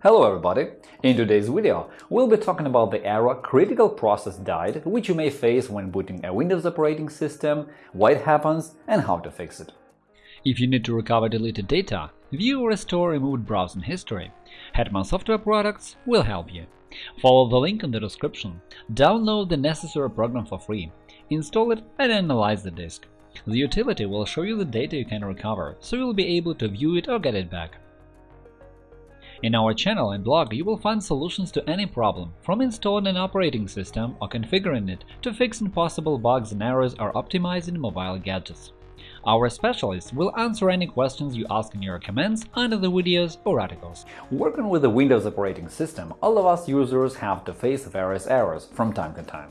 Hello everybody! In today's video, we'll be talking about the error critical process died which you may face when booting a Windows operating system, why it happens, and how to fix it. If you need to recover deleted data, view or restore removed browsing history, Hetman Software Products will help you. Follow the link in the description, download the necessary program for free, install it and analyze the disk. The utility will show you the data you can recover, so you'll be able to view it or get it back. In our channel and blog you will find solutions to any problem, from installing an operating system or configuring it to fixing possible bugs and errors or optimizing mobile gadgets. Our specialists will answer any questions you ask in your comments under the videos or articles. Working with the Windows operating system, all of us users have to face various errors from time to time.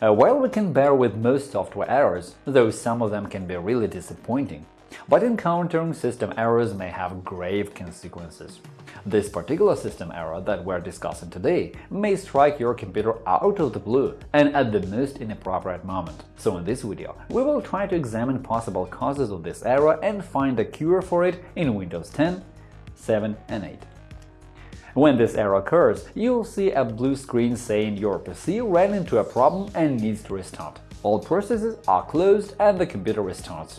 Uh, while we can bear with most software errors, though some of them can be really disappointing, but encountering system errors may have grave consequences. This particular system error that we're discussing today may strike your computer out of the blue and at the most inappropriate moment. So in this video, we will try to examine possible causes of this error and find a cure for it in Windows 10, 7 and 8. When this error occurs, you'll see a blue screen saying your PC ran into a problem and needs to restart. All processes are closed and the computer restarts.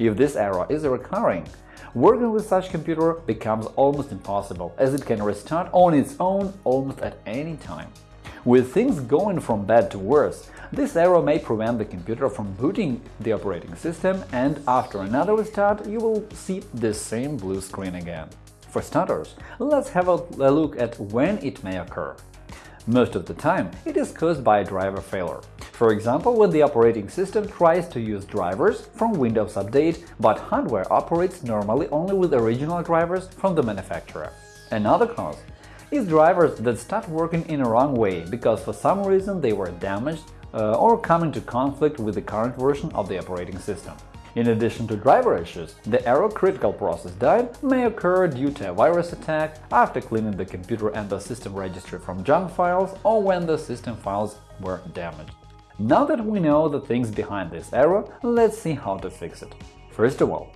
If this error is recurring, Working with such computer becomes almost impossible, as it can restart on its own almost at any time. With things going from bad to worse, this error may prevent the computer from booting the operating system, and after another restart you will see the same blue screen again. For starters, let's have a look at when it may occur. Most of the time, it is caused by a driver failure. For example, when the operating system tries to use drivers from Windows Update, but hardware operates normally only with original drivers from the manufacturer. Another cause is drivers that start working in a wrong way because for some reason they were damaged uh, or come into conflict with the current version of the operating system. In addition to driver issues, the error critical process died may occur due to a virus attack, after cleaning the computer and the system registry from junk files, or when the system files were damaged. Now that we know the things behind this error, let's see how to fix it. First of all,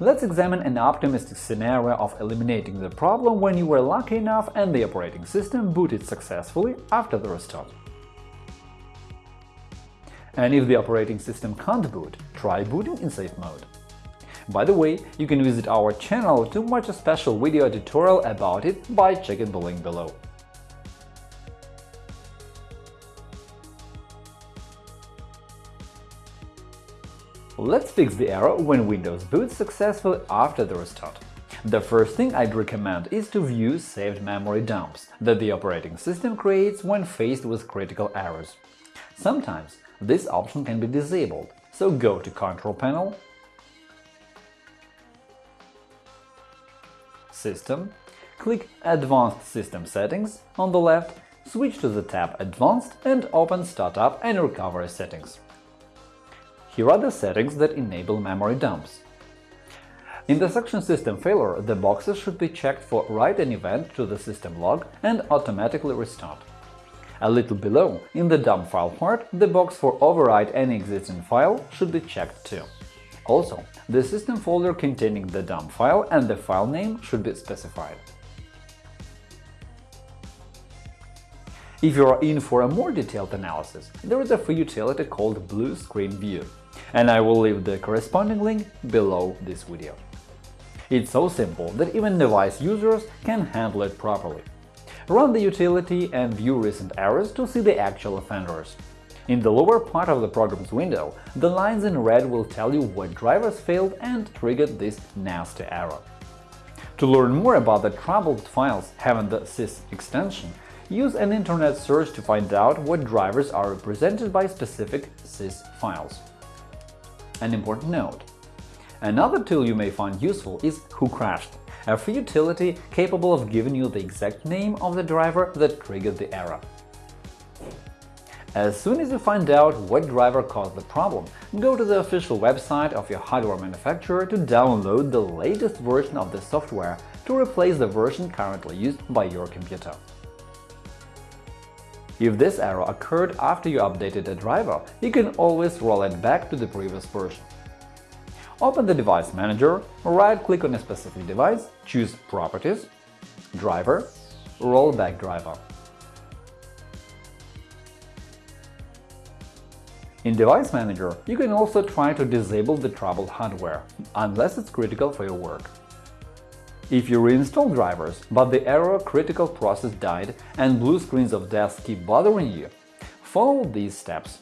let's examine an optimistic scenario of eliminating the problem when you were lucky enough and the operating system booted successfully after the restart. And if the operating system can't boot, try booting in safe mode. By the way, you can visit our channel to watch a special video tutorial about it by checking the link below. Let's fix the error when Windows boots successfully after the restart. The first thing I'd recommend is to view saved memory dumps that the operating system creates when faced with critical errors. Sometimes this option can be disabled, so go to Control Panel, System, click Advanced System Settings on the left, switch to the tab Advanced and open Startup and Recovery Settings. Here are the settings that enable memory dumps. In the section System Failure, the boxes should be checked for write an event to the system log and automatically restart. A little below, in the dump file part, the box for overwrite any existing file should be checked too. Also, the system folder containing the dump file and the file name should be specified. If you are in for a more detailed analysis, there is a free utility called Blue Screen View and I will leave the corresponding link below this video. It's so simple that even device users can handle it properly. Run the utility and view recent errors to see the actual offenders. In the lower part of the program's window, the lines in red will tell you what drivers failed and triggered this nasty error. To learn more about the troubled files having the sys extension, use an internet search to find out what drivers are represented by specific sys files. An important note. Another tool you may find useful is WhoCrashed, a free utility capable of giving you the exact name of the driver that triggered the error. As soon as you find out what driver caused the problem, go to the official website of your hardware manufacturer to download the latest version of the software to replace the version currently used by your computer. If this error occurred after you updated a driver, you can always roll it back to the previous version. Open the Device Manager, right-click on a specific device, choose Properties, Driver, rollback driver. In Device Manager, you can also try to disable the troubled hardware, unless it's critical for your work. If you reinstall drivers, but the error critical process died and blue screens of death keep bothering you, follow these steps.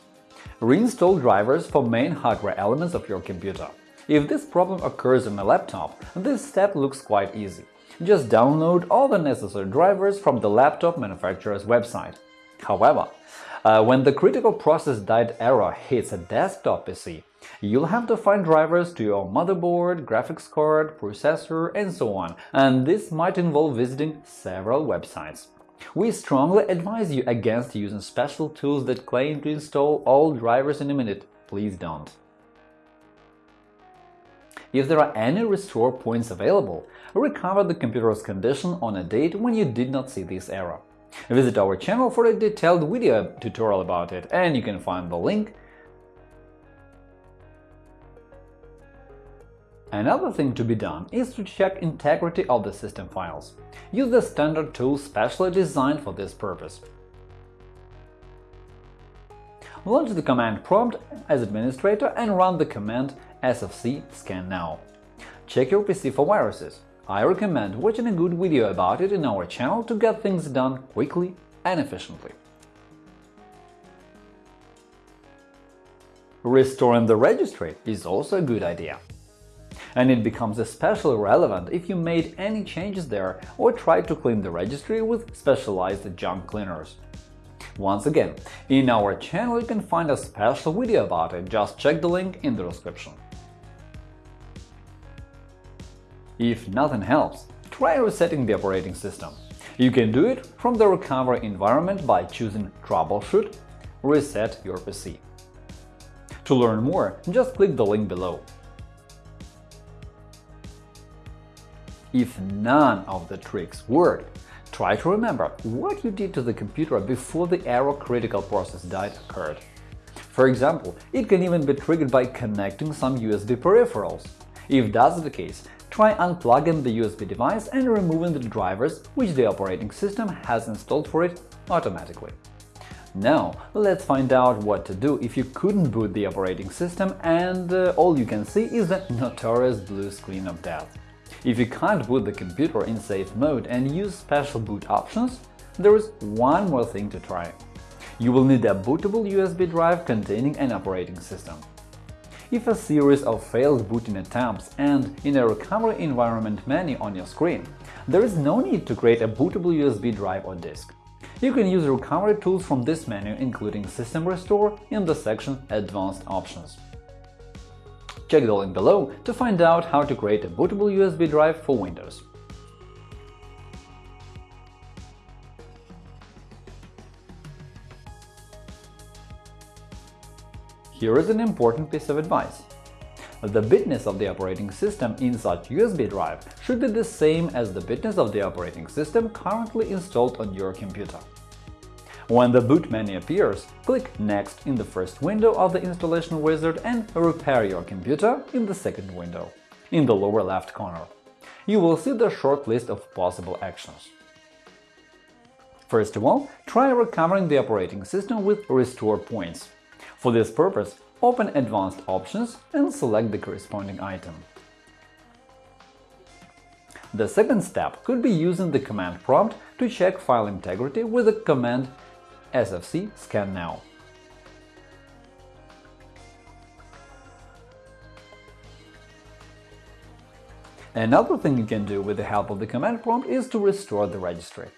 Reinstall drivers for main hardware elements of your computer. If this problem occurs on a laptop, this step looks quite easy. Just download all the necessary drivers from the laptop manufacturer's website. However, uh, when the critical process died error hits a desktop PC, you'll have to find drivers to your motherboard, graphics card, processor, and so on, and this might involve visiting several websites. We strongly advise you against using special tools that claim to install all drivers in a minute. Please don't. If there are any restore points available, recover the computer's condition on a date when you did not see this error. Visit our channel for a detailed video tutorial about it, and you can find the link. Another thing to be done is to check integrity of the system files. Use the standard tool specially designed for this purpose. Launch the command prompt as administrator and run the command sfc scan now. Check your PC for viruses. I recommend watching a good video about it in our channel to get things done quickly and efficiently. Restoring the registry is also a good idea. And it becomes especially relevant if you made any changes there or tried to clean the registry with specialized junk cleaners. Once again, in our channel you can find a special video about it, just check the link in the description. If nothing helps, try resetting the operating system. You can do it from the recovery environment by choosing Troubleshoot – Reset your PC. To learn more, just click the link below. If none of the tricks worked, try to remember what you did to the computer before the error critical process died occurred. For example, it can even be triggered by connecting some USB peripherals. If that's the case, try unplugging the USB device and removing the drivers which the operating system has installed for it automatically. Now, let's find out what to do if you couldn't boot the operating system and uh, all you can see is the notorious blue screen of death. If you can't boot the computer in safe mode and use special boot options, there is one more thing to try. You will need a bootable USB drive containing an operating system. If a series of failed booting attempts end in a recovery environment menu on your screen, there is no need to create a bootable USB drive or disk. You can use recovery tools from this menu, including System Restore, in the section Advanced Options. Check the link below to find out how to create a bootable USB drive for Windows. Here is an important piece of advice. The bitness of the operating system in such USB drive should be the same as the bitness of the operating system currently installed on your computer. When the boot menu appears, click Next in the first window of the installation wizard and Repair your computer in the second window, in the lower left corner. You will see the short list of possible actions. First of all, try recovering the operating system with Restore Points. For this purpose, open Advanced Options and select the corresponding item. The second step could be using the command prompt to check file integrity with the command sfc scan now. Another thing you can do with the help of the command prompt is to restore the registry.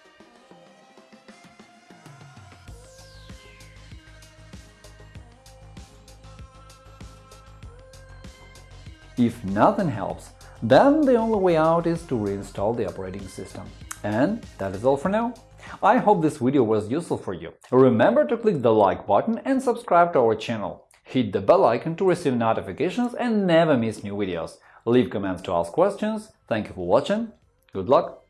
If nothing helps, then the only way out is to reinstall the operating system. And that is all for now. I hope this video was useful for you. Remember to click the like button and subscribe to our channel. Hit the bell icon to receive notifications and never miss new videos. Leave comments to ask questions. Thank you for watching. Good luck!